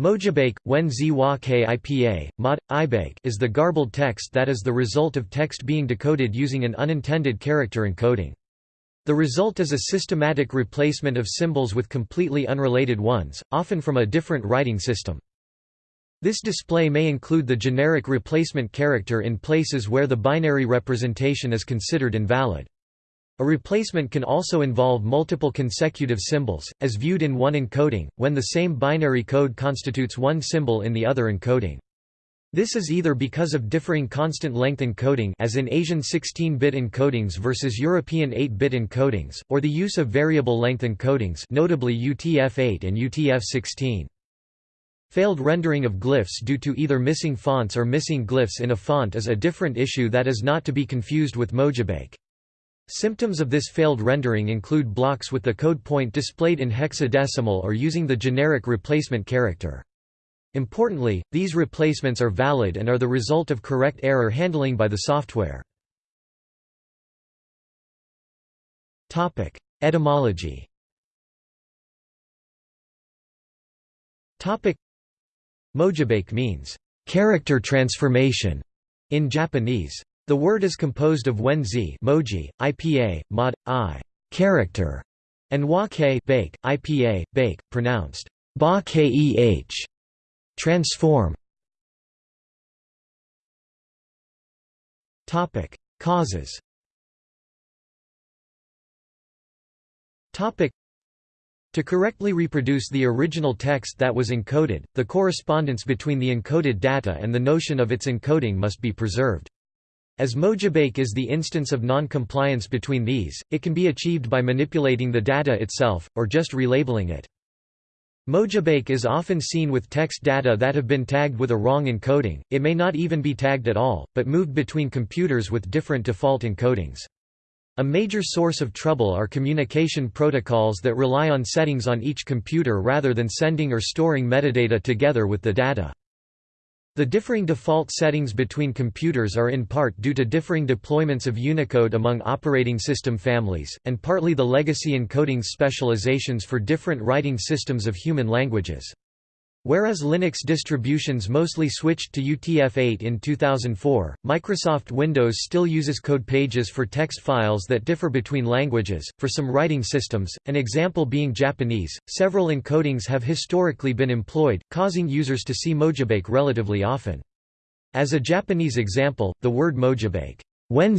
Mojibake, when Zwa Kipa, mod, ibake is the garbled text that is the result of text being decoded using an unintended character encoding. The result is a systematic replacement of symbols with completely unrelated ones, often from a different writing system. This display may include the generic replacement character in places where the binary representation is considered invalid. A replacement can also involve multiple consecutive symbols, as viewed in one encoding, when the same binary code constitutes one symbol in the other encoding. This is either because of differing constant length encoding as in Asian 16-bit encodings versus European 8-bit encodings, or the use of variable length encodings notably UTF-8 and UTF-16. Failed rendering of glyphs due to either missing fonts or missing glyphs in a font is a different issue that is not to be confused with Mojibake. Symptoms of this failed rendering include blocks with the code point displayed in hexadecimal or using the generic replacement character. Importantly, these replacements are valid and are the result of correct error handling by the software. Etymology Mojibake means, "...character transformation", in Japanese. The word is composed of wenzi moji, IPA, mod, i character, and wa ke bake, IPA, bake, pronounced ba keh, transform. Topic: Causes. Topic: To correctly reproduce the original text that was encoded, the correspondence between the encoded data and the notion of its encoding must be preserved. As Mojibake is the instance of non-compliance between these, it can be achieved by manipulating the data itself, or just relabeling it. Mojibake is often seen with text data that have been tagged with a wrong encoding, it may not even be tagged at all, but moved between computers with different default encodings. A major source of trouble are communication protocols that rely on settings on each computer rather than sending or storing metadata together with the data. The differing default settings between computers are in part due to differing deployments of Unicode among operating system families, and partly the legacy encoding specializations for different writing systems of human languages. Whereas Linux distributions mostly switched to UTF-8 in 2004, Microsoft Windows still uses code pages for text files that differ between languages. For some writing systems, an example being Japanese, several encodings have historically been employed, causing users to see Mojibake relatively often. As a Japanese example, the word Mojibake, when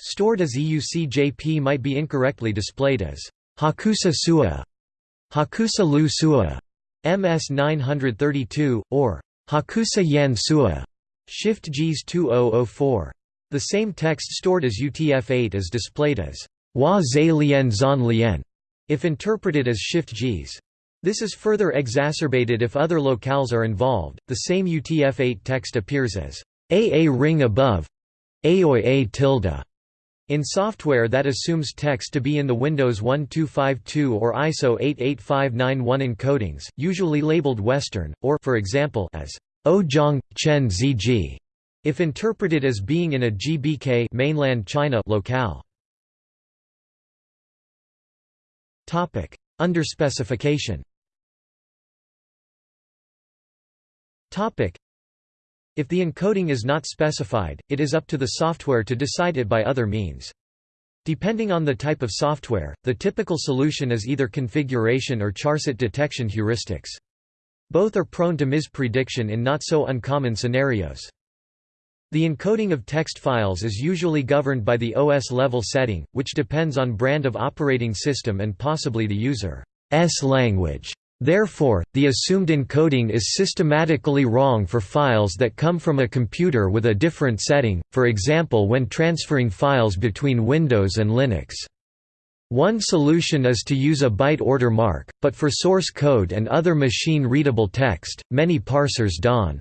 stored as EUCJP might be incorrectly displayed as Hakusa Sua, Hakusa Lu Sua, MS 932, or Hakusa Yan Sua, Shift JIS 2004. The same text stored as UTF-8 is displayed as Wa Zai Lian Zan Lian, if interpreted as Shift JIS. This is further exacerbated if other locales are involved. The same UTF-8 text appears as AA ring above, Aoi A tilde, in software that assumes text to be in the Windows 1252 or ISO 88591 encodings, usually labeled Western, or for example, as Ojong, Chen Zg, if interpreted as being in a GBK mainland China locale. Topic: Underspecification. Topic: if the encoding is not specified, it is up to the software to decide it by other means. Depending on the type of software, the typical solution is either configuration or charset detection heuristics. Both are prone to misprediction in not so uncommon scenarios. The encoding of text files is usually governed by the OS level setting, which depends on brand of operating system and possibly the user's language. Therefore, the assumed encoding is systematically wrong for files that come from a computer with a different setting, for example when transferring files between Windows and Linux. One solution is to use a byte order mark, but for source code and other machine-readable text, many parsers don't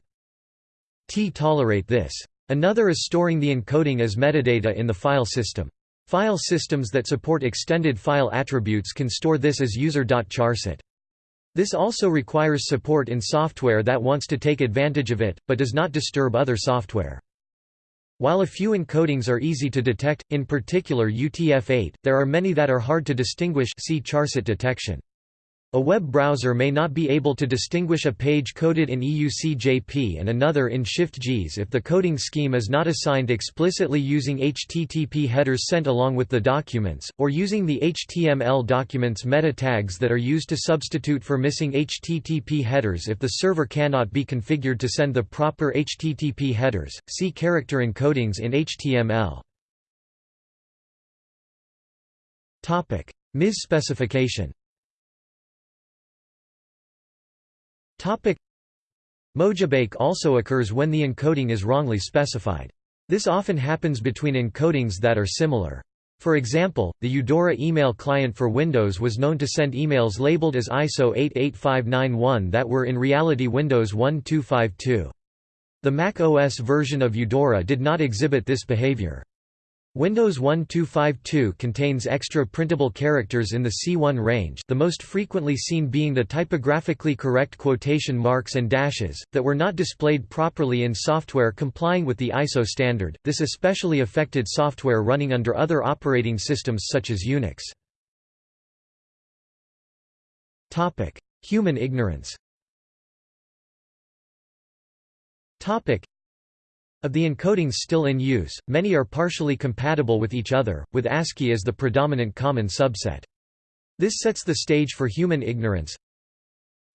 tolerate this. Another is storing the encoding as metadata in the file system. File systems that support extended file attributes can store this as user.charset. This also requires support in software that wants to take advantage of it, but does not disturb other software. While a few encodings are easy to detect, in particular UTF-8, there are many that are hard to distinguish see charset detection. A web browser may not be able to distinguish a page coded in EUCJP and another in Shift-JIS if the coding scheme is not assigned explicitly using HTTP headers sent along with the documents, or using the HTML documents meta tags that are used to substitute for missing HTTP headers if the server cannot be configured to send the proper HTTP headers. See character encodings in HTML. Topic: MIS specification. Topic Mojibake also occurs when the encoding is wrongly specified. This often happens between encodings that are similar. For example, the Eudora email client for Windows was known to send emails labeled as ISO 88591 that were in reality Windows 1252. The Mac OS version of Eudora did not exhibit this behavior. Windows 1252 contains extra printable characters in the C1 range the most frequently seen being the typographically correct quotation marks and dashes, that were not displayed properly in software complying with the ISO standard, this especially affected software running under other operating systems such as Unix. Human ignorance of the encodings still in use, many are partially compatible with each other, with ASCII as the predominant common subset. This sets the stage for human ignorance.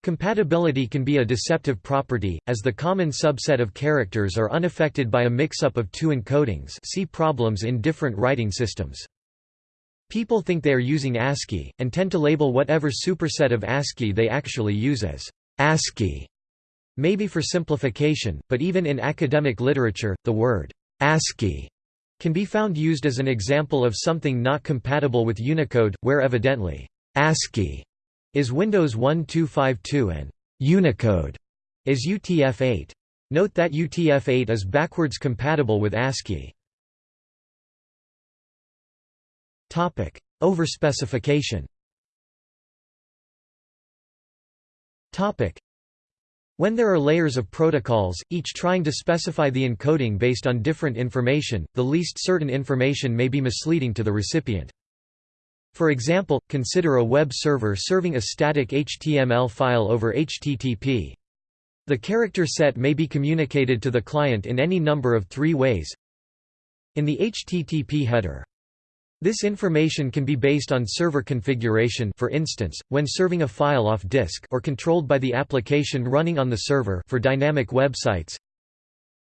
Compatibility can be a deceptive property, as the common subset of characters are unaffected by a mix-up of two encodings see problems in different writing systems. People think they are using ASCII, and tend to label whatever superset of ASCII they actually use as ASCII. Maybe for simplification, but even in academic literature, the word ASCII can be found used as an example of something not compatible with Unicode, where evidently ASCII is Windows 1252 and Unicode is UTF-8. Note that UTF-8 is backwards compatible with ASCII. Topic: Overspecification. Topic: when there are layers of protocols, each trying to specify the encoding based on different information, the least certain information may be misleading to the recipient. For example, consider a web server serving a static HTML file over HTTP. The character set may be communicated to the client in any number of three ways. In the HTTP header, this information can be based on server configuration for instance, when serving a file off disk or controlled by the application running on the server for dynamic websites.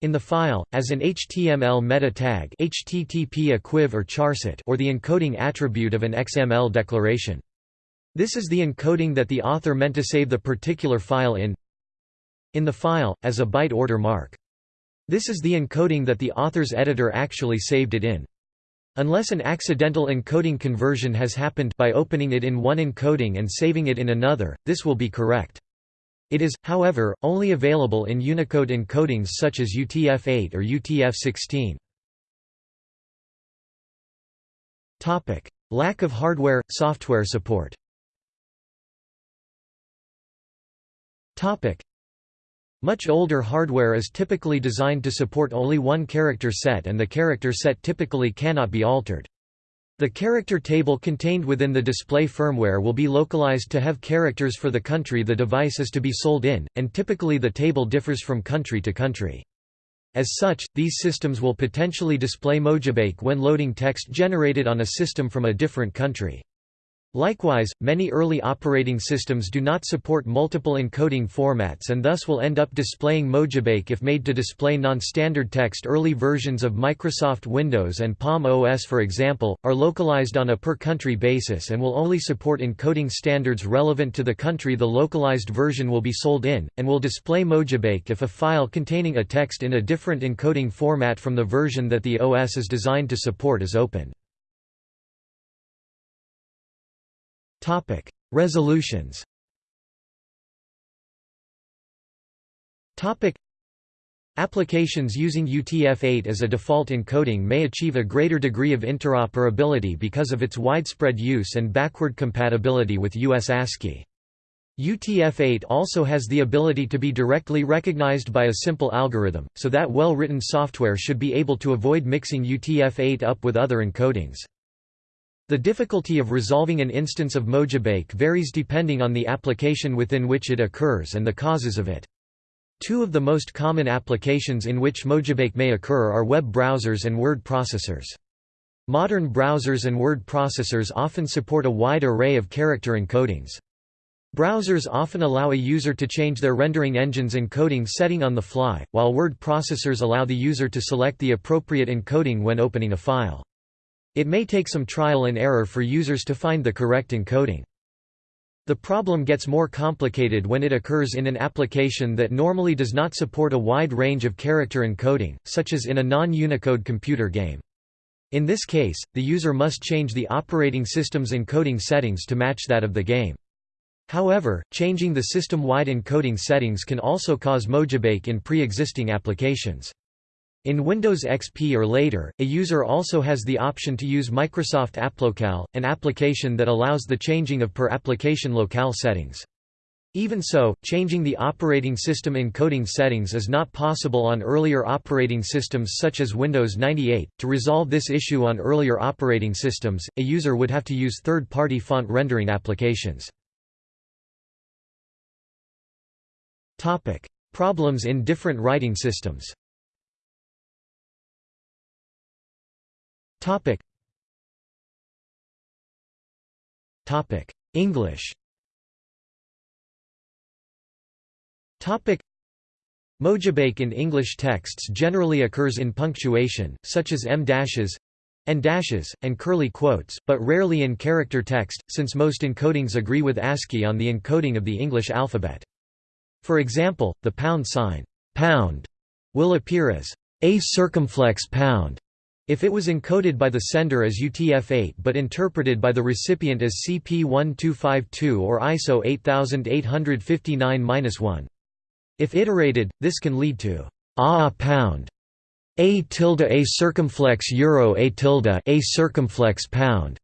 In the file, as an HTML meta tag HTTP equiv or charset or the encoding attribute of an XML declaration. This is the encoding that the author meant to save the particular file in in the file, as a byte order mark. This is the encoding that the author's editor actually saved it in. Unless an accidental encoding conversion has happened by opening it in one encoding and saving it in another, this will be correct. It is, however, only available in Unicode encodings such as UTF-8 or UTF-16. Lack of hardware, software support much older hardware is typically designed to support only one character set and the character set typically cannot be altered. The character table contained within the display firmware will be localized to have characters for the country the device is to be sold in, and typically the table differs from country to country. As such, these systems will potentially display Mojibake when loading text generated on a system from a different country. Likewise, many early operating systems do not support multiple encoding formats and thus will end up displaying Mojibake if made to display non-standard text. Early versions of Microsoft Windows and Palm OS for example, are localized on a per-country basis and will only support encoding standards relevant to the country the localized version will be sold in, and will display Mojibake if a file containing a text in a different encoding format from the version that the OS is designed to support is open. Topic: Resolutions. Topic: Applications using UTF-8 as a default encoding may achieve a greater degree of interoperability because of its widespread use and backward compatibility with US ASCII. UTF-8 also has the ability to be directly recognized by a simple algorithm, so that well-written software should be able to avoid mixing UTF-8 up with other encodings. The difficulty of resolving an instance of Mojibake varies depending on the application within which it occurs and the causes of it. Two of the most common applications in which Mojibake may occur are web browsers and word processors. Modern browsers and word processors often support a wide array of character encodings. Browsers often allow a user to change their rendering engine's encoding setting on the fly, while word processors allow the user to select the appropriate encoding when opening a file. It may take some trial and error for users to find the correct encoding. The problem gets more complicated when it occurs in an application that normally does not support a wide range of character encoding, such as in a non-Unicode computer game. In this case, the user must change the operating system's encoding settings to match that of the game. However, changing the system-wide encoding settings can also cause mojibake in pre-existing applications. In Windows XP or later, a user also has the option to use Microsoft AppLocale, an application that allows the changing of per-application locale settings. Even so, changing the operating system encoding settings is not possible on earlier operating systems such as Windows 98. To resolve this issue on earlier operating systems, a user would have to use third-party font rendering applications. Topic: Problems in different writing systems. Topic. Topic: English. Topic. Mojibake in English texts generally occurs in punctuation, such as em dashes and dashes, and curly quotes, but rarely in character text, since most encodings agree with ASCII on the encoding of the English alphabet. For example, the pound sign pound will appear as a circumflex pound if it was encoded by the sender as UTF-8 but interpreted by the recipient as CP1252 or ISO 8859-1. If iterated, this can lead to a pound, a tilde a circumflex euro a tilde a circumflex pound,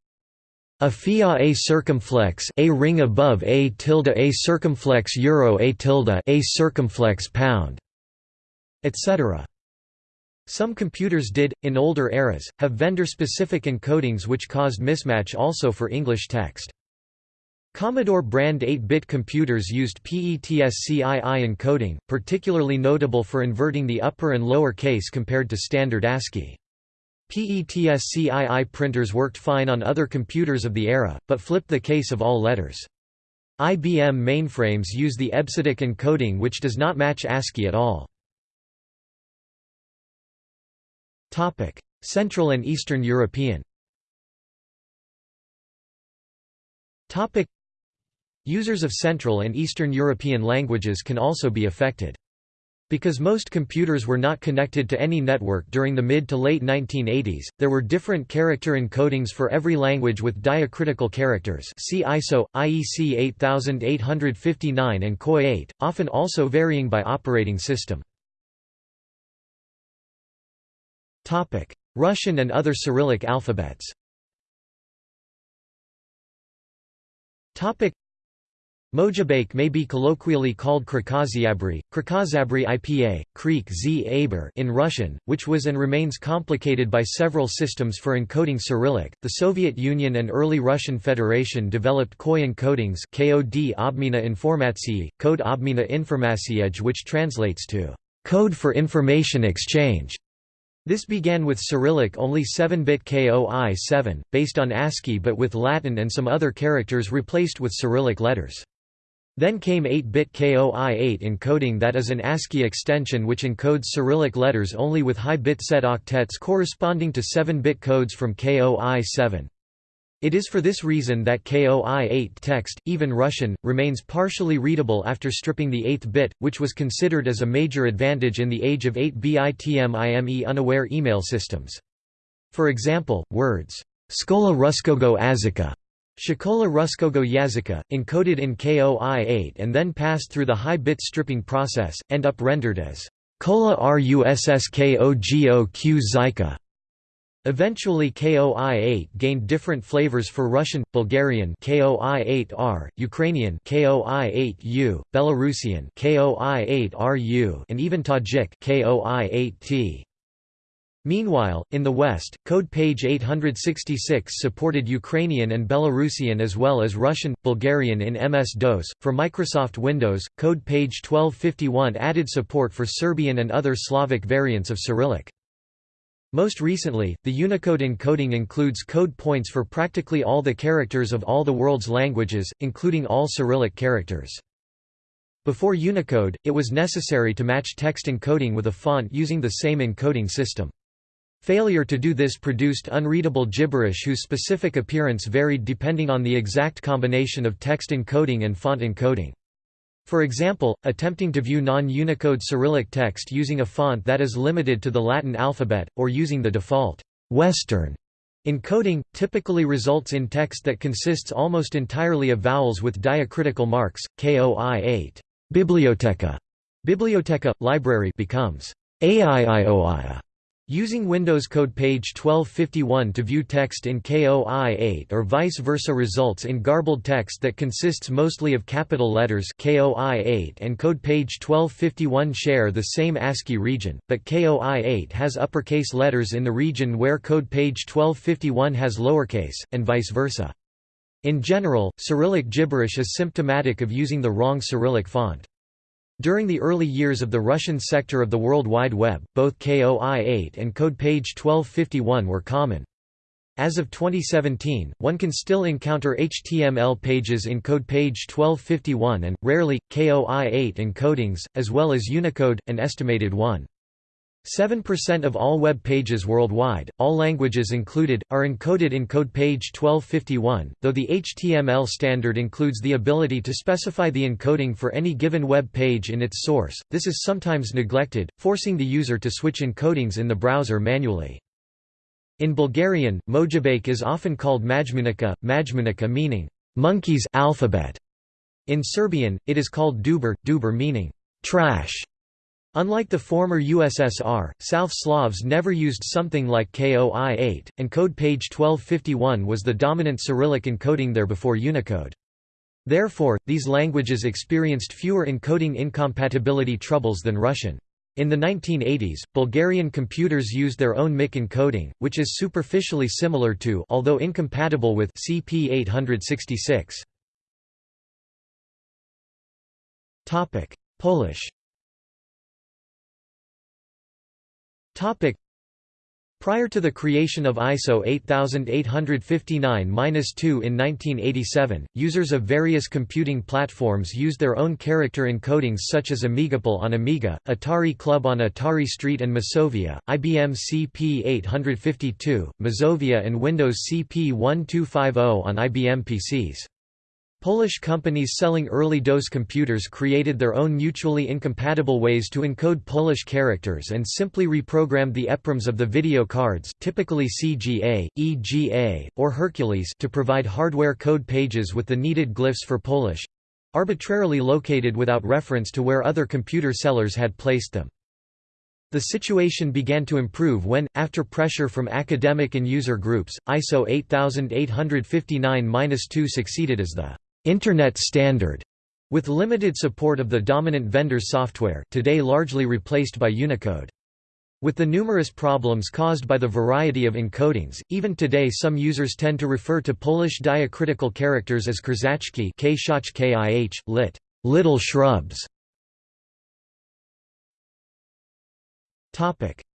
a fia a circumflex a ring above a tilde a circumflex euro a tilde a circumflex pound, etc. Some computers did, in older eras, have vendor-specific encodings which caused mismatch also for English text. Commodore brand 8-bit computers used PETSCII encoding, particularly notable for inverting the upper and lower case compared to standard ASCII. PETSCII printers worked fine on other computers of the era, but flipped the case of all letters. IBM mainframes use the EBCDIC encoding which does not match ASCII at all. Central and Eastern European Users of Central and Eastern European languages can also be affected. Because most computers were not connected to any network during the mid to late 1980s, there were different character encodings for every language with diacritical characters see ISO, IEC 8859 and KOI 8, often also varying by operating system. Russian and other Cyrillic alphabets Mojibake may be colloquially called Krakaziabry, Krakazabry IPA, Creek Z Aber in Russian, which was and remains complicated by several systems for encoding Cyrillic. The Soviet Union and early Russian Federation developed KOI encodings KOD Obmina Informatsiyi, Code Obmina Informatsiej which translates to code for information exchange. This began with Cyrillic only 7-bit KOI 7, based on ASCII but with Latin and some other characters replaced with Cyrillic letters. Then came 8-bit KOI 8 encoding that is an ASCII extension which encodes Cyrillic letters only with high bit set octets corresponding to 7-bit codes from KOI 7. It is for this reason that KOI-8 text, even Russian, remains partially readable after stripping the 8th bit, which was considered as a major advantage in the age of 8-bit unaware email systems. For example, words, Skola Ruskogo Azika, Shikola Ruskogo Yazika, encoded in KOI-8 and then passed through the high-bit stripping process, end up rendered as Kola Russskogo Zyka. Eventually KOI-8 gained different flavors for Russian, Bulgarian KOI-8R, Ukrainian KOI-8U, Belarusian KOI-8RU, and even Tajik KOI-8T. Meanwhile, in the West, code page 866 supported Ukrainian and Belarusian as well as Russian, Bulgarian in MS-DOS. For Microsoft Windows, code page 1251 added support for Serbian and other Slavic variants of Cyrillic. Most recently, the Unicode encoding includes code points for practically all the characters of all the world's languages, including all Cyrillic characters. Before Unicode, it was necessary to match text encoding with a font using the same encoding system. Failure to do this produced unreadable gibberish whose specific appearance varied depending on the exact combination of text encoding and font encoding. For example, attempting to view non-Unicode Cyrillic text using a font that is limited to the Latin alphabet, or using the default Western encoding, typically results in text that consists almost entirely of vowels with diacritical marks, KOI 8 biblioteca, biblioteca, library becomes AIIOIA. Using Windows code page 1251 to view text in KOI8 or vice versa results in garbled text that consists mostly of capital letters KOI8 and code page 1251 share the same ASCII region, but KOI8 has uppercase letters in the region where code page 1251 has lowercase, and vice versa. In general, Cyrillic gibberish is symptomatic of using the wrong Cyrillic font. During the early years of the Russian sector of the World Wide Web, both KOI-8 and code page 1251 were common. As of 2017, one can still encounter HTML pages in code page 1251 and, rarely, KOI-8 encodings, as well as Unicode, an estimated 1. 7% of all web pages worldwide, all languages included, are encoded in code page 1251, though the HTML standard includes the ability to specify the encoding for any given web page in its source, this is sometimes neglected, forcing the user to switch encodings in the browser manually. In Bulgarian, Mojibake is often called Majmunica, Majmunica meaning, monkey's alphabet. In Serbian, it is called Duber, Duber meaning, trash. Unlike the former USSR, South Slavs never used something like KOI-8, and code page 1251 was the dominant Cyrillic encoding there before Unicode. Therefore, these languages experienced fewer encoding incompatibility troubles than Russian. In the 1980s, Bulgarian computers used their own MIC encoding, which is superficially similar to although incompatible with CP866. Polish Topic. Prior to the creation of ISO 8859-2 in 1987, users of various computing platforms used their own character encodings such as Amigapal on Amiga, Atari Club on Atari ST and Masovia, IBM CP852, Mazovia and Windows CP1250 on IBM PCs. Polish companies selling early DOS computers created their own mutually incompatible ways to encode Polish characters and simply reprogrammed the EPROMs of the video cards typically CGA, EGA, or Hercules to provide hardware code pages with the needed glyphs for Polish—arbitrarily located without reference to where other computer sellers had placed them. The situation began to improve when, after pressure from academic and user groups, ISO 8859-2 succeeded as the Internet standard, with limited support of the dominant vendor's software today largely replaced by Unicode. With the numerous problems caused by the variety of encodings, even today some users tend to refer to Polish diacritical characters as krzaczki kih, lit. little shrubs.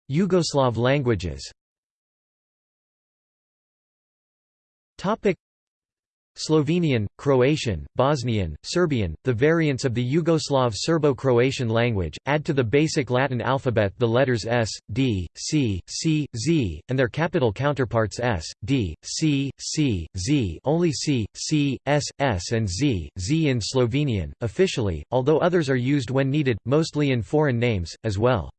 Yugoslav languages Slovenian, Croatian, Bosnian, Serbian, the variants of the Yugoslav Serbo-Croatian language, add to the basic Latin alphabet the letters S, D, C, C, Z, and their capital counterparts S, D, C, C, Z only C, C, S, S and Z, Z in Slovenian, officially, although others are used when needed, mostly in foreign names, as well.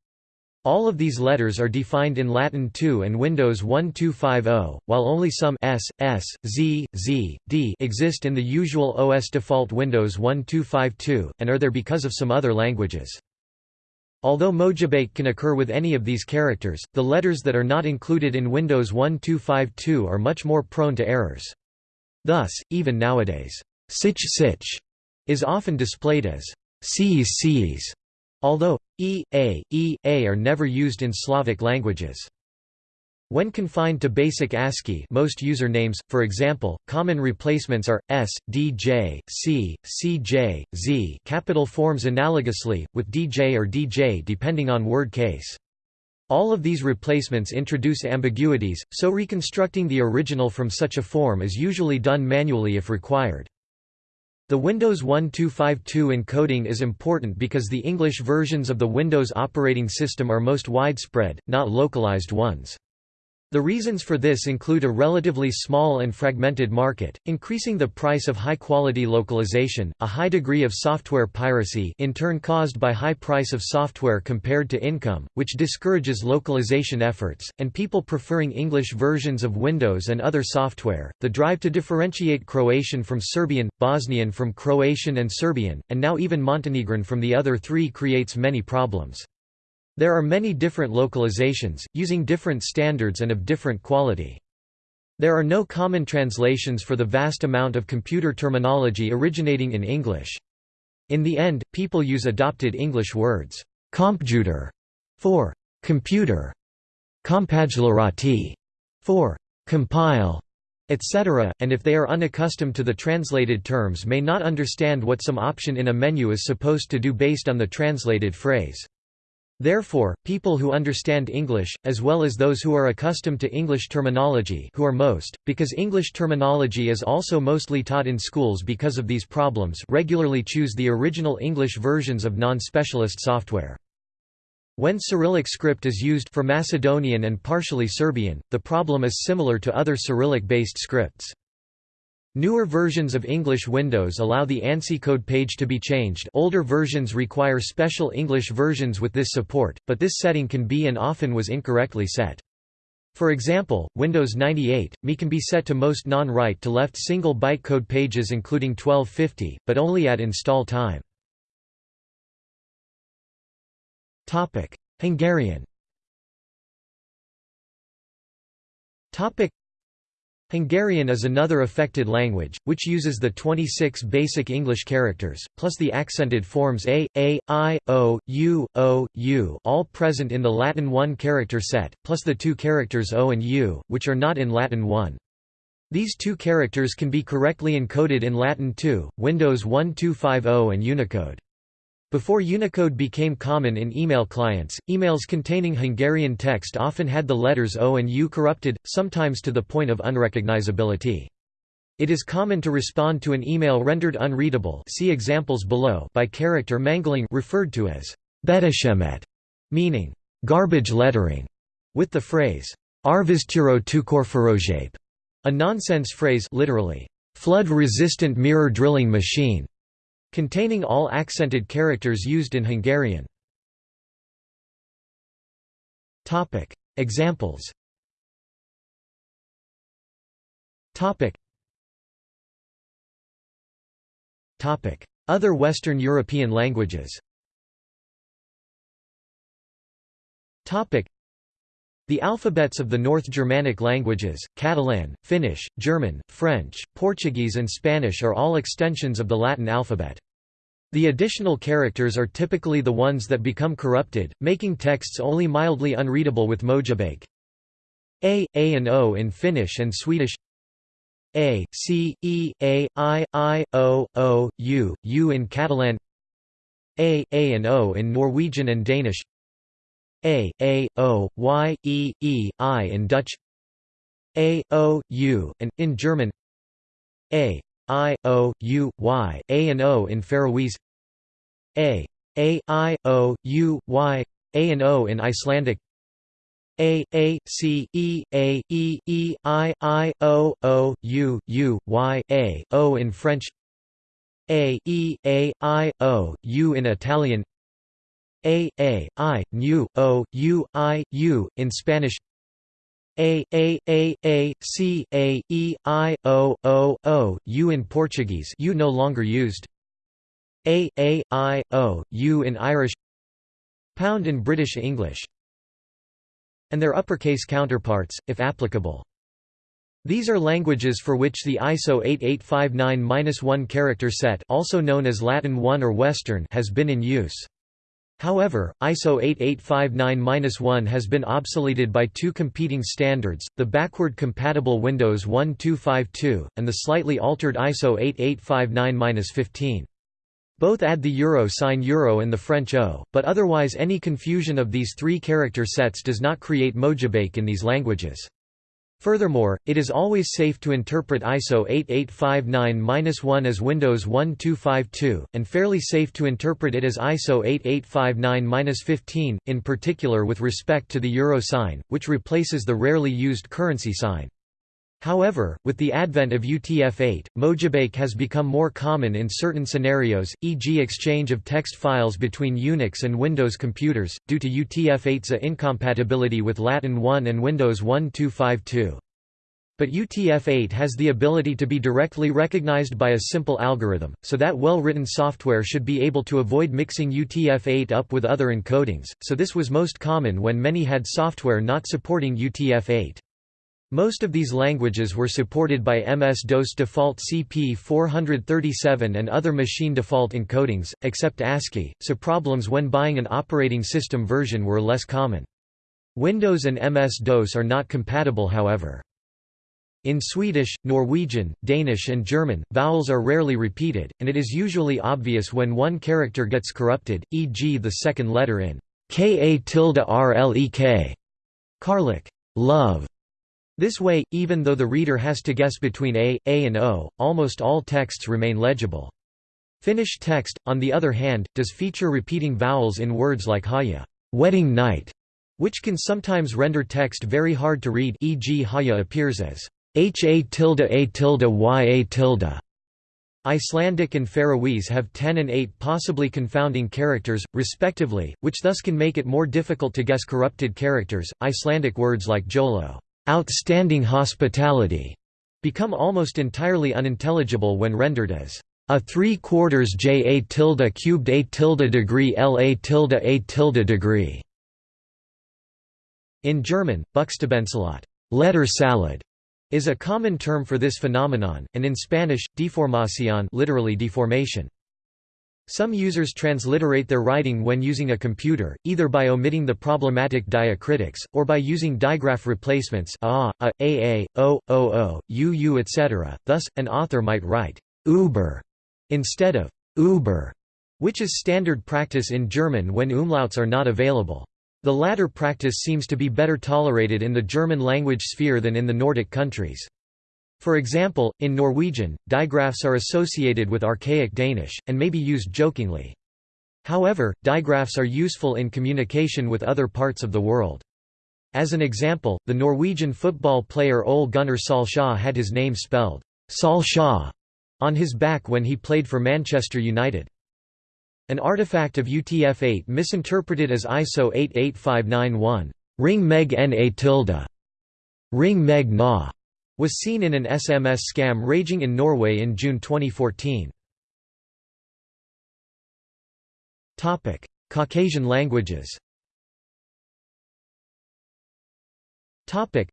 All of these letters are defined in Latin 2 and Windows 1250, while only some S, S, Z, Z, D exist in the usual OS default Windows 1252, and are there because of some other languages. Although Mojibake can occur with any of these characters, the letters that are not included in Windows 1252 are much more prone to errors. Thus, even nowadays, sich sich is often displayed as sees sees Although e, a, e, a are never used in Slavic languages. When confined to basic ASCII most usernames, for example, common replacements are, S, DJ, C, CJ, Z capital forms analogously, with DJ or DJ depending on word case. All of these replacements introduce ambiguities, so reconstructing the original from such a form is usually done manually if required. The Windows 1252 encoding is important because the English versions of the Windows operating system are most widespread, not localized ones. The reasons for this include a relatively small and fragmented market, increasing the price of high-quality localization, a high degree of software piracy in turn caused by high price of software compared to income, which discourages localization efforts, and people preferring English versions of Windows and other software, the drive to differentiate Croatian from Serbian, Bosnian from Croatian and Serbian, and now even Montenegrin from the other three creates many problems. There are many different localizations, using different standards and of different quality. There are no common translations for the vast amount of computer terminology originating in English. In the end, people use adopted English words, computer for computer, compaglarati for compile, etc., and if they are unaccustomed to the translated terms may not understand what some option in a menu is supposed to do based on the translated phrase. Therefore, people who understand English, as well as those who are accustomed to English terminology who are most, because English terminology is also mostly taught in schools because of these problems regularly choose the original English versions of non-specialist software. When Cyrillic script is used for Macedonian and partially Serbian, the problem is similar to other Cyrillic-based scripts. Newer versions of English Windows allow the ANSI code page to be changed older versions require special English versions with this support, but this setting can be and often was incorrectly set. For example, Windows 98, ME can be set to most non-right to left single bytecode pages including 1250, but only at install time. Hungarian Hungarian is another affected language, which uses the 26 basic English characters, plus the accented forms a, a, i, o, u, o, u all present in the Latin 1 character set, plus the two characters o and u, which are not in Latin 1. These two characters can be correctly encoded in Latin 2, Windows 1250 and Unicode. Before Unicode became common in email clients, emails containing Hungarian text often had the letters O and U corrupted, sometimes to the point of unrecognizability. It is common to respond to an email rendered unreadable see examples below by character mangling referred to as betashemet, meaning garbage lettering, with the phrase arviztiro tukorfarojape, a nonsense phrase literally flood-resistant mirror drilling machine containing all accented characters used in Hungarian. Examples. Other Western European languages the alphabets of the North Germanic languages, Catalan, Finnish, German, French, Portuguese and Spanish are all extensions of the Latin alphabet. The additional characters are typically the ones that become corrupted, making texts only mildly unreadable with mojibake. A, A and O in Finnish and Swedish A, C, E, A, I, I, O, O, U, U in Catalan A, A and O in Norwegian and Danish a, A, O, Y, E, E, I in Dutch. A, O, U, and, in German. A, I, O, U, Y, A and O in Faroese. A, A, I, O, U, Y, A and O in Icelandic. A, A, C, E, A, E, E, I, I, O, O, U, U, Y, A, O in French. A, E, A, I, O, U in Italian a, A, I, Nu, O, U, I, U, in Spanish A, A, A, A, C, A, E, I, O, O, O, U in Portuguese U no longer used A, A, I, O, U in Irish Pound in British English and their uppercase counterparts, if applicable. These are languages for which the ISO 8859-1 character set also known as Latin 1 or Western has been in use. However, ISO 8859-1 has been obsoleted by two competing standards, the backward-compatible Windows 1252, and the slightly altered ISO 8859-15. Both add the euro sign euro and the French O, but otherwise any confusion of these three character sets does not create mojibake in these languages. Furthermore, it is always safe to interpret ISO 8859-1 as Windows 1252, and fairly safe to interpret it as ISO 8859-15, in particular with respect to the euro sign, which replaces the rarely used currency sign. However, with the advent of UTF-8, Mojibake has become more common in certain scenarios, e.g. exchange of text files between Unix and Windows computers, due to UTF-8's incompatibility with Latin 1 and Windows 1252. But UTF-8 has the ability to be directly recognized by a simple algorithm, so that well-written software should be able to avoid mixing UTF-8 up with other encodings, so this was most common when many had software not supporting UTF-8. Most of these languages were supported by MS-DOS default CP437 and other machine default encodings, except ASCII, so problems when buying an operating system version were less common. Windows and MS-DOS are not compatible however. In Swedish, Norwegian, Danish and German, vowels are rarely repeated, and it is usually obvious when one character gets corrupted, e.g. the second letter in ka tilde rlek, karlik, love, this way, even though the reader has to guess between A, A and O, almost all texts remain legible. Finnish text, on the other hand, does feature repeating vowels in words like haya wedding night", which can sometimes render text very hard to read e.g. haya appears as ha tilde a tilde y a tilde. Icelandic and Faroese have 10 and 8 possibly confounding characters, respectively, which thus can make it more difficult to guess corrupted characters. Icelandic words like jolo outstanding hospitality become almost entirely unintelligible when rendered as a 3 quarters j a tilde cubed a tilde degree l a tilde a tilde degree. In German, Buchstabensalat letter salad is a common term for this phenomenon, and in Spanish, deformación literally deformation. Some users transliterate their writing when using a computer, either by omitting the problematic diacritics, or by using digraph replacements a, a, a, o, o, o, u, u etc. Thus, an author might write «Uber» instead of «Uber», which is standard practice in German when umlauts are not available. The latter practice seems to be better tolerated in the German language sphere than in the Nordic countries. For example, in Norwegian, digraphs are associated with archaic Danish, and may be used jokingly. However, digraphs are useful in communication with other parts of the world. As an example, the Norwegian football player Ole Gunnar Solskjaer had his name spelled Solskjaer on his back when he played for Manchester United. An artifact of UTF-8 misinterpreted as ISO 88591 ring meg na tilde ring meg na was seen in an SMS scam raging in Norway in June 2014. Topic: Caucasian languages Topic: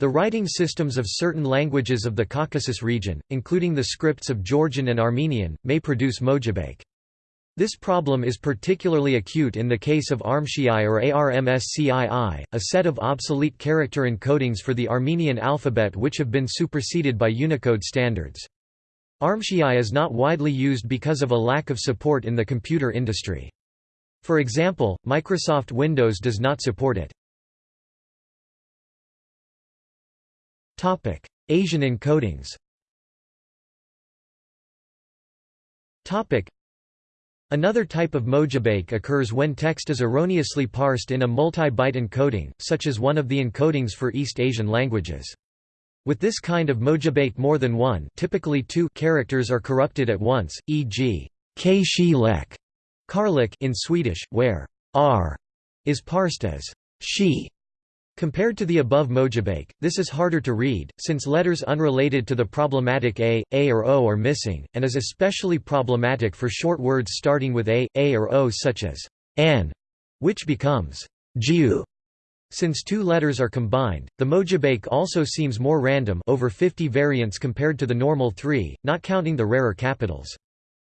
the writing systems of certain languages of the Caucasus region, including the scripts of Georgian and Armenian, may produce mojibake. This problem is particularly acute in the case of ARMSCII or ARMSCII, a set of obsolete character encodings for the Armenian alphabet which have been superseded by Unicode standards. ARMSCII is not widely used because of a lack of support in the computer industry. For example, Microsoft Windows does not support it. Asian encodings Another type of mojibake occurs when text is erroneously parsed in a multi-byte encoding, such as one of the encodings for East Asian languages. With this kind of mojibake more than one typically two characters are corrupted at once, e.g. karlik in Swedish, where r is parsed as she Compared to the above mojibake, this is harder to read, since letters unrelated to the problematic a, a or o are missing, and is especially problematic for short words starting with a, a or o such as an, which becomes jiu. Since two letters are combined, the mojibake also seems more random over 50 variants compared to the normal three, not counting the rarer capitals.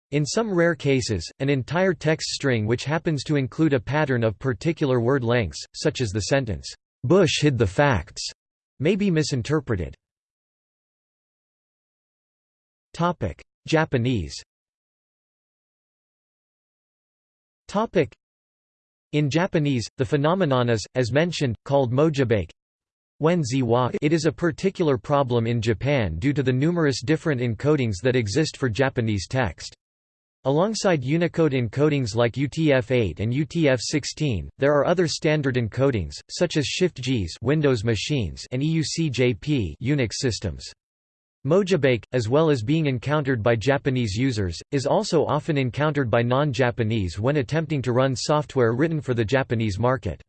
In some rare cases, an entire text string which happens to include a pattern of particular word lengths, such as the sentence, "'Bush hid the facts' may be misinterpreted. Topic: Japanese Topic: In Japanese, the phenomenon is, as mentioned, called mojibake. It is a particular problem in Japan due to the numerous different encodings that exist for Japanese text. Alongside Unicode encodings like UTF-8 and UTF-16, there are other standard encodings, such as Shift-JIS Windows machines and EUCJP Unix systems. Mojibake, as well as being encountered by Japanese users, is also often encountered by non-Japanese when attempting to run software written for the Japanese market.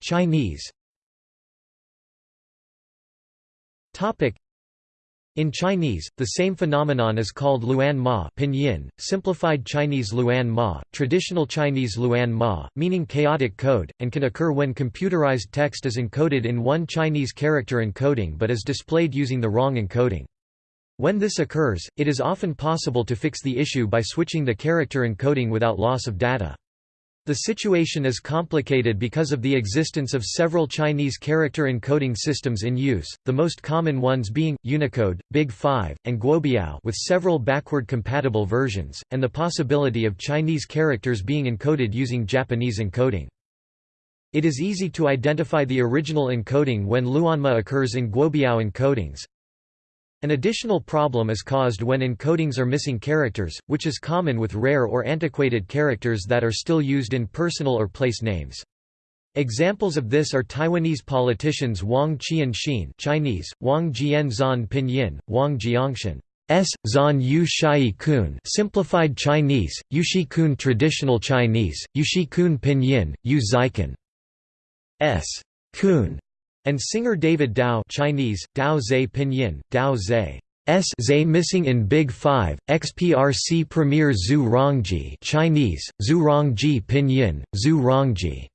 Chinese in Chinese, the same phenomenon is called Luan Ma pinyin, simplified Chinese Luan Ma, traditional Chinese Luan Ma, meaning chaotic code, and can occur when computerized text is encoded in one Chinese character encoding but is displayed using the wrong encoding. When this occurs, it is often possible to fix the issue by switching the character encoding without loss of data. The situation is complicated because of the existence of several Chinese character encoding systems in use, the most common ones being, Unicode, Big 5, and Guobiao with several backward-compatible versions, and the possibility of Chinese characters being encoded using Japanese encoding. It is easy to identify the original encoding when Luanma occurs in Guobiao encodings, an additional problem is caused when encodings are missing characters, which is common with rare or antiquated characters that are still used in personal or place names. Examples of this are Taiwanese politicians Wang Qianxin Chinese, Wang Jianzan Pinyin, Wang Jiangshan S. Zan Yu Shai Kun simplified Chinese, Yushi Kun traditional Chinese, Yushi Kun Pinyin, Yu Zaikan S. Kun and singer David Tao Chinese, Dao Zhe Pinyin, Dao Zhe S Zhe missing in Big 5, XPRC Premier Zhu Rongji Chinese, Zhu Rongji Pinyin, Zhu Rongji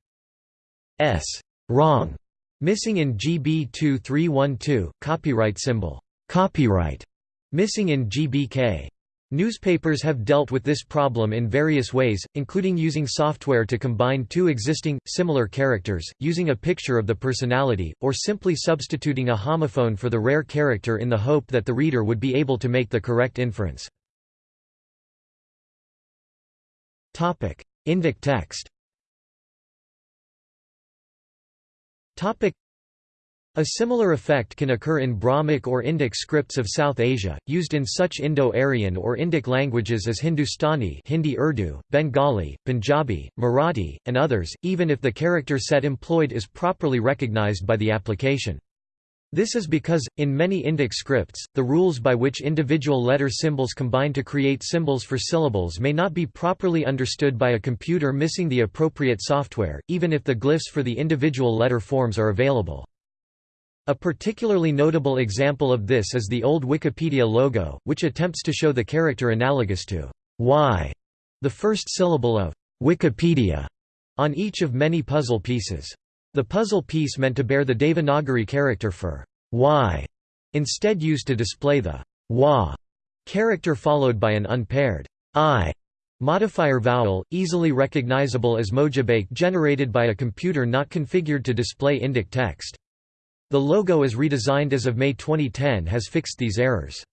S. Rong missing in GB 2312, copyright symbol, copyright missing in GBK Newspapers have dealt with this problem in various ways, including using software to combine two existing, similar characters, using a picture of the personality, or simply substituting a homophone for the rare character in the hope that the reader would be able to make the correct inference. Indic text a similar effect can occur in Brahmic or Indic scripts of South Asia, used in such Indo-Aryan or Indic languages as Hindustani Hindi Urdu, Bengali, Punjabi, Marathi, and others, even if the character set employed is properly recognized by the application. This is because, in many Indic scripts, the rules by which individual letter symbols combine to create symbols for syllables may not be properly understood by a computer missing the appropriate software, even if the glyphs for the individual letter forms are available. A particularly notable example of this is the old Wikipedia logo, which attempts to show the character analogous to Y, the first syllable of Wikipedia, on each of many puzzle pieces. The puzzle piece meant to bear the Devanagari character for Y, instead used to display the Wa character followed by an unpaired I modifier vowel, easily recognizable as mojibake generated by a computer not configured to display Indic text. The logo as redesigned as of May 2010 has fixed these errors.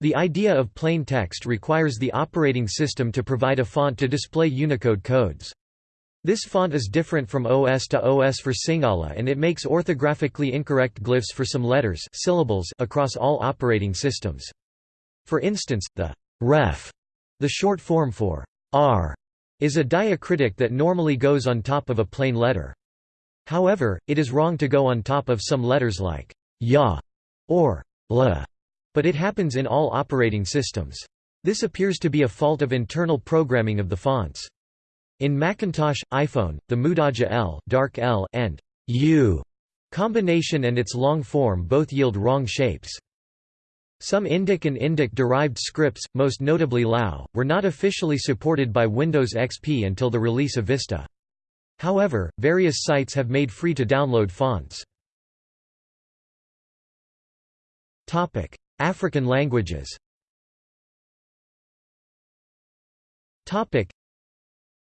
The idea of plain text requires the operating system to provide a font to display Unicode codes. This font is different from OS to OS for Sinhala and it makes orthographically incorrect glyphs for some letters syllables across all operating systems. For instance, the ref, the short form for r, is a diacritic that normally goes on top of a plain letter. However, it is wrong to go on top of some letters like ya or la, but it happens in all operating systems. This appears to be a fault of internal programming of the fonts. In Macintosh, iPhone, the Mudaja L, dark L and U combination and its long form both yield wrong shapes. Some Indic and Indic-derived scripts, most notably Lao, were not officially supported by Windows XP until the release of Vista. However, various sites have made free to download fonts. African languages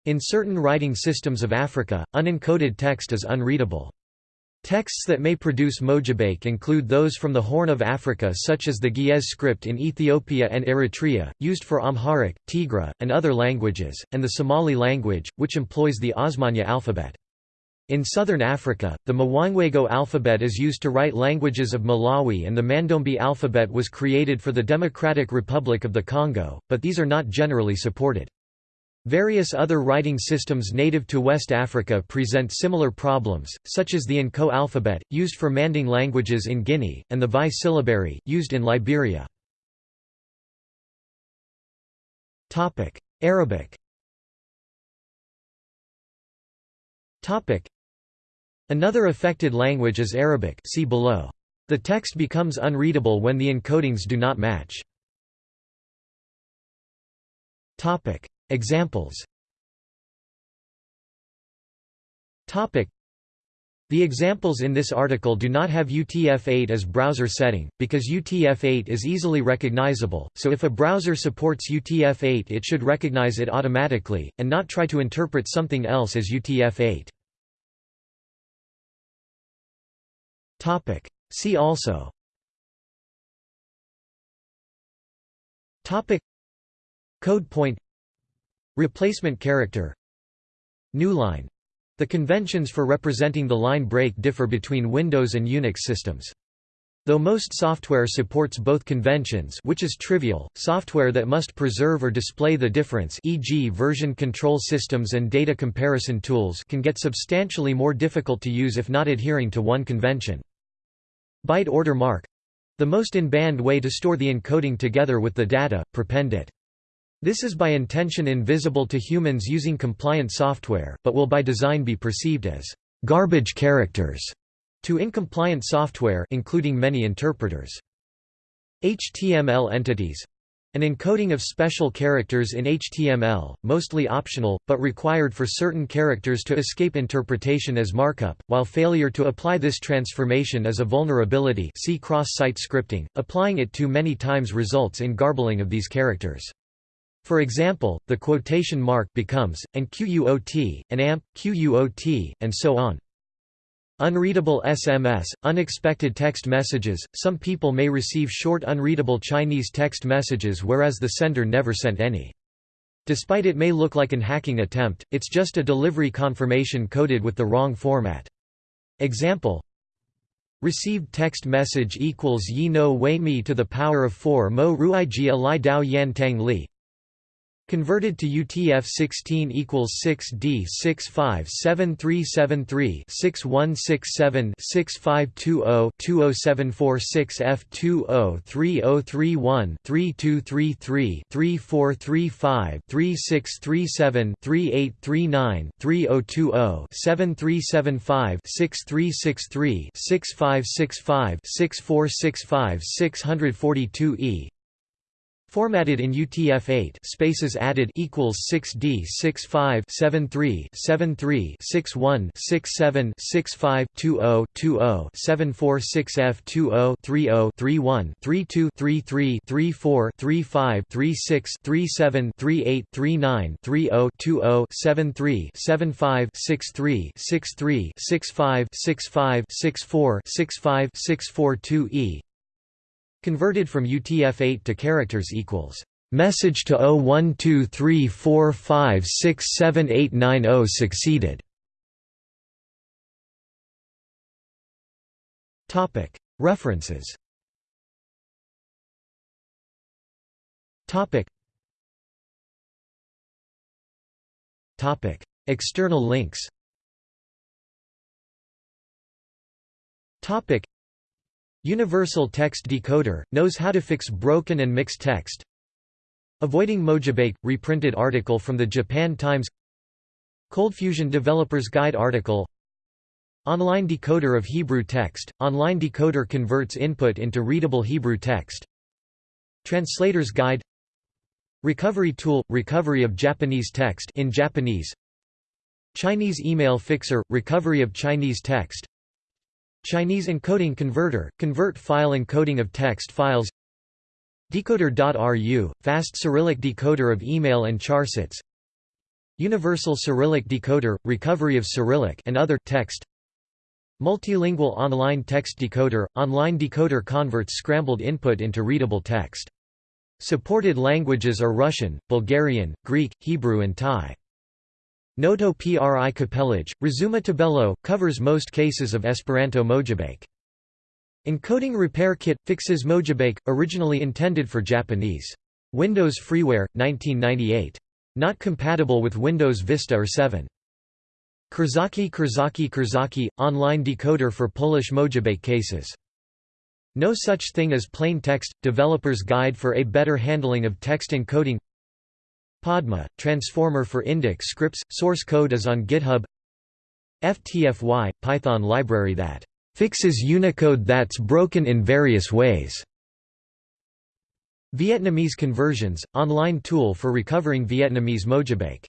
In certain writing systems of Africa, unencoded text is unreadable. Texts that may produce mojibake include those from the Horn of Africa such as the Ge'ez script in Ethiopia and Eritrea, used for Amharic, Tigre, and other languages, and the Somali language, which employs the Osmanya alphabet. In southern Africa, the Mwangwego alphabet is used to write languages of Malawi and the Mandombe alphabet was created for the Democratic Republic of the Congo, but these are not generally supported. Various other writing systems native to West Africa present similar problems, such as the Nko alphabet, used for Manding languages in Guinea, and the Vai syllabary, used in Liberia. Arabic Another affected language is Arabic see below. The text becomes unreadable when the encodings do not match. Examples. The examples in this article do not have UTF-8 as browser setting, because UTF-8 is easily recognizable, so if a browser supports UTF-8 it should recognize it automatically, and not try to interpret something else as UTF-8. See also. Code point Replacement character Newline. The conventions for representing the line break differ between Windows and Unix systems. Though most software supports both conventions which is trivial, software that must preserve or display the difference e.g. version control systems and data comparison tools can get substantially more difficult to use if not adhering to one convention. Byte order mark — the most in-band way to store the encoding together with the data, prepend it. This is by intention invisible to humans using compliant software, but will by design be perceived as garbage characters to incompliant software including many interpreters. HTML entities an encoding of special characters in HTML, mostly optional, but required for certain characters to escape interpretation as markup, while failure to apply this transformation is a vulnerability see cross-site scripting, applying it too many times results in garbling of these characters. For example, the quotation mark becomes, and QUOT, and AMP, QUOT, and so on. Unreadable SMS, unexpected text messages, some people may receive short unreadable Chinese text messages whereas the sender never sent any. Despite it may look like an hacking attempt, it's just a delivery confirmation coded with the wrong format. Example Received text message equals yi no wei mi to the power of 4 mo ruai jia li dao yan tang li Converted to UTF-16 equals 6D 657373 Formatted in UTF-8 spaces added equals 6D 65 73 73 61 67 65 20 20 746 F20 30 31 32 33 34 35 36 37 38 39 30 20 73 75 63 63 65 65 64 65 642 E Converted from UTF-8 to characters equals message to 012345678990 succeeded. Topic References Topic Topic External links Topic Universal Text Decoder, knows how to fix broken and mixed text. Avoiding Mojibake, reprinted article from the Japan Times. ColdFusion Developers Guide article. Online decoder of Hebrew text, online decoder converts input into readable Hebrew text. Translator's Guide. Recovery tool – recovery of Japanese text in Japanese. Chinese email fixer – recovery of Chinese text Chinese encoding converter – convert file encoding of text files Decoder.ru, fast Cyrillic decoder of email and charsets Universal Cyrillic decoder, recovery of Cyrillic and other text Multilingual online text decoder – online decoder converts scrambled input into readable text. Supported languages are Russian, Bulgarian, Greek, Hebrew and Thai. Noto pri Kapelage, Razuma Tabello, covers most cases of Esperanto Mojibake. Encoding Repair Kit – fixes Mojibake, originally intended for Japanese. Windows Freeware, 1998. Not compatible with Windows Vista or 7. Kurzaki Kurzaki Kurzaki – online decoder for Polish Mojibake cases. No such thing as plain text – developer's guide for a better handling of text encoding Padma – transformer for Indic scripts – source code is on GitHub FTFY – Python library that fixes Unicode that's broken in various ways. Vietnamese conversions – online tool for recovering Vietnamese Mojibake